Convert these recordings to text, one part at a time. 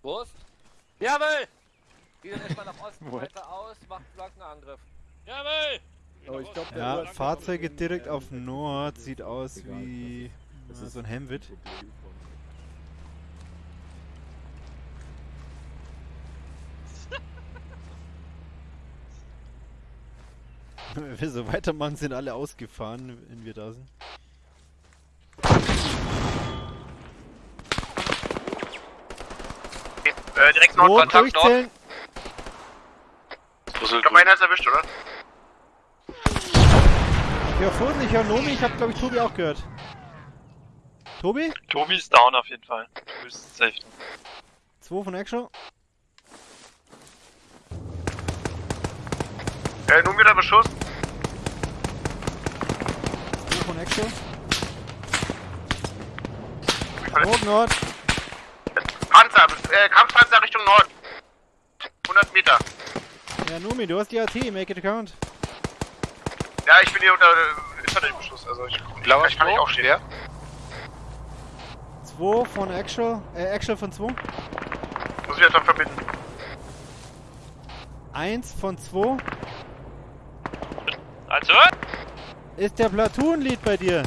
Prost. Jawohl! Wieder erstmal nach Osten, weiter aus, macht Flankenangriff. Jawohl! Oh, ich glaub, der Ja, Fahrzeuge direkt auf Nord sieht aus wie Das ist so ein Hemwit. Wenn wir so weitermachen, sind alle ausgefahren, wenn wir da sind. Äh, direkt Nordkontakt, Nord. durchzählen. Ich glaube, einer ist erwischt, oder? Ja, Vorsicht, ich höre Nomi, ich habe glaube ich Tobi auch gehört. Tobi? Tobi ist down auf jeden Fall. Du bist safe. 2 von Action. Äh, nun wieder Beschuss. 2 von Action. Rot Nord. Äh, Kampfpanzer Richtung Nord. 100 Meter. Ja, Nomi, du hast die AT, make it count. Ja, ich bin hier unter äh, Infanteriebeschuss, also ich, Blauer ich kann nicht aufstehen. wer? 2 von Actual, äh, Actual von 2. Muss ich jetzt dann verbinden. 1 von 2. Also, Ist der Platoon-Lead bei dir?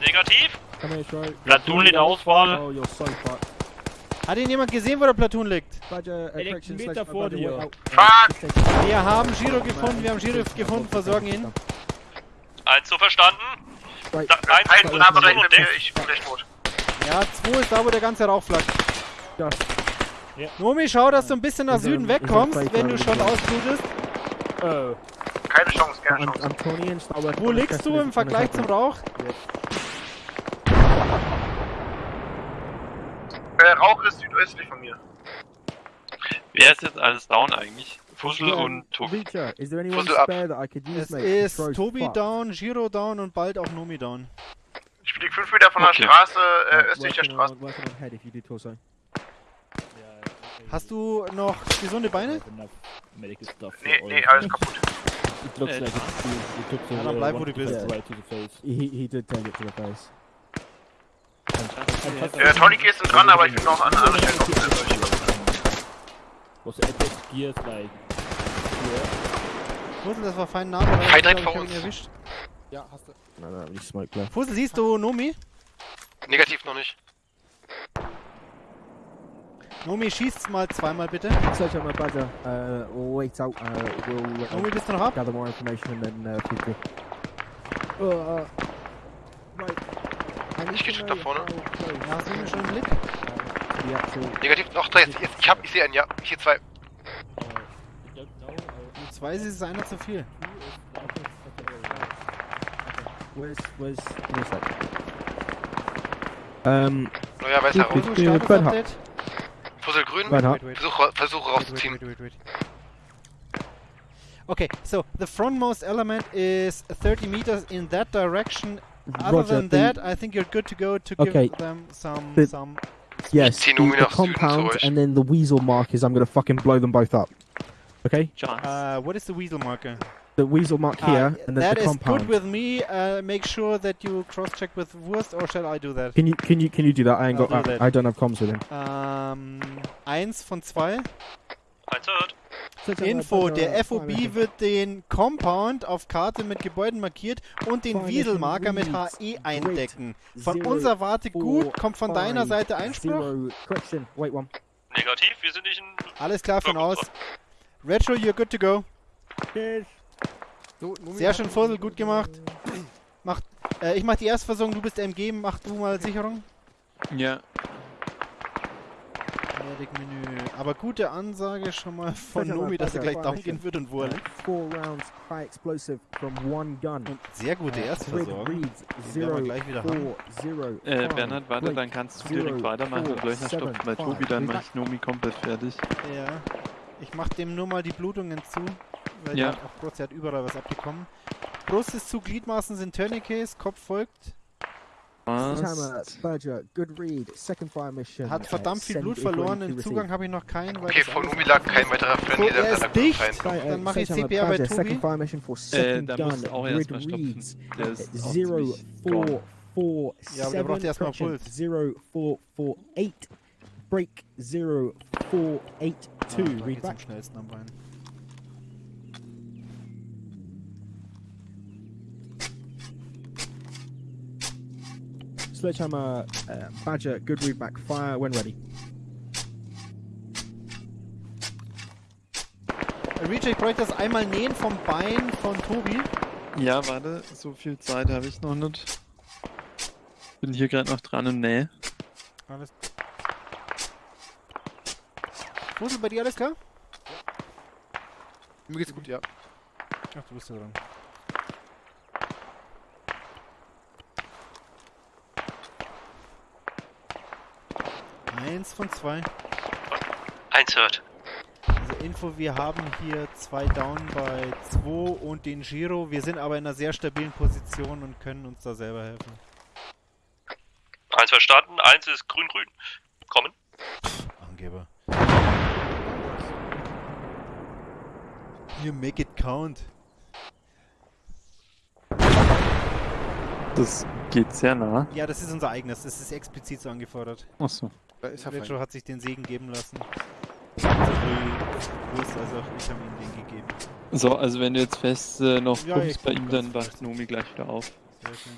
negativ. Come here, Shro. Platoon in Auswahl. Oh. Hat ihn jemand gesehen, wo der Platoon liegt? Uh, liegt correction, Meter vor dir. Fuck! Wir haben Giro gefunden, wir haben Giro gefunden, versorgen ihn. Eins so verstanden. Da, eins Ein und Name und rechts und mit mir, ich bin gleich tot. Ja, 2 ist da, wo der ganze Rauch flackt. Das. Nomi, schau, dass du ein bisschen nach er- Süden er wegkommst, wenn du schon ausblutest. Oh. Keine Chance, keine Chance. I'm 20 and start working Wo liegst du im Vergleich zum. Rauch? Äh, Rauch ist südöstlich von mir. Wer ist jetzt alles down eigentlich? Fussel Yeah, und Tobi. Reacher, is there anyone Fussel ab. spare that I could use, Es mate? ist Tobi down, Giro down und bald auch Nomi down. Ich fliege 5 Meter von der Okay. Straße, äh, Right, östlich der Straße. on-. Hast du noch gesunde Beine? Nee, nee, alles kaputt. It looks like it, it took the Ja, dann bleib, wo du 1% bist. right to the face. He, he did take it to the face. Äh, Tourniquets sind dran, aber ich bin noch an anderen Stellen noch. Was the epic gears like? Fussel, das war fein Name, ich direkt ich vor hab ihn uns. erwischt. No, no, really smoke left. Fussel, siehst du Nomi? Negativ noch nicht. Nomi, schießt mal zweimal bitte. Search out my badger. Uh, wait out. Uh, we'll Nomi, uh, bist du noch ab? gather more information and then uh, me. Uh, uh, right. Ich geh schon da vorne. Ja, hast du ihn schon im Blick? the actual Negativ noch drei. Jetzt, ich hab, ich sehe einen, ja. Ich sehe zwei. Du zwei ist einer zu viel. Where's where's where's that? Um, Neuer weißer Raum. Fussel, bin mit Status-Update. Fussel grün. Warte. Wait, wait. Versuche, versuche Wait, rauszuziehen. wait, wait, wait. Okay, so the frontmost element is 30 meters in that direction. Other Roger, than that, I think you're good to go to Okay. give them some The- some. yes, zieh the, Numi the nach Süden zu compound and then the weasel mark is I'm gonna fucking blow them both up. Okay, Uh, what is the weasel marker? the weasel mark Uh, here and then the is compound. good with me. Uh, make sure that you cross-check with Wurst, or shall I do that? Can you can you can you do that? I ain't I'll got do I, that. I don't have comms with him. Ähm, eins von zwei. Eins erhöht. Info, der FOB wird den Compound auf Karte mit Gebäuden markiert und den Wieselmarker mit HE great. eindecken. Von unserer Warte gut, kommt von deiner Seite Einspruch. Negativ, wir sind nicht in. Alles klar von aus. Retro, you're good to go. Sehr schön, Fussel, gut gemacht. Mach, äh, ich mach die Erstversorgung, du bist MG, mach du mal Sicherung. Ja. Medic-Menü. Aber gute Ansage schon mal von Nomi, dass er gleich down gehen wird und wo er. Und sehr gute Erstversorgung. Den werden wir gleich wieder haben. Äh, Bernhard, warte, dann kannst du direkt weitermachen und Löchner seven, stopfen bei Tobi, dann mach ich Nomi komplett fertig. Ja. Ich mach dem nur mal die Blutungen zu. Weil Ja. ja. auch Brust, der hat überall was abbekommen. Brust ist zu, Gliedmaßen sind Tourniquets, Kopf folgt. Badger, good read, second fire mission. Hat verdammt viel Blut verloren. Den Zugang habe ich noch keinen. Weil Okay, das von noch- lag kein weiterer So, Friendly, der er ist dicht. Dann mach ich CPR bei Tobi. Second fire mission for Äh, second da gun. musst du auch Grid erstmal stopfen. reads Der ist auch zero, four, four, Ja, aber der braucht seven, erstmal Puls. zero, four, four, eight. break 0482. Ah, Read geht's am back. schnellsten am Bein. Sledgehammer, uh, Badger, good read back. Fire when ready. Reject bräuchte das einmal nähen vom Bein von Tobi. Ja, warte, so viel Zeit habe ich noch nicht. Bin hier gerade noch dran und nähe. Alles. Fussel, bei dir alles klar? Mir geht's gut, ja. Ach, du bist ja dran. Eins von zwei. Eins hört. Also Info, wir haben hier zwei Down bei 2 und den Giro. Wir sind aber in einer sehr stabilen Position und können uns da selber helfen. Eins verstanden, eins ist grün-grün. Kommen. Angeber. You make it count. Das geht sehr nah. Ja, das ist unser eigenes. Das ist explizit so angefordert. Achso. Da ist er Retro hat sich den Segen geben lassen. Sowohl Urs als auch ich haben ihm den gegeben. So, also wenn du jetzt fest äh, noch Ja, kommst ich bei ihm, dann wacht Nomi gleich wieder auf. Sehr schön.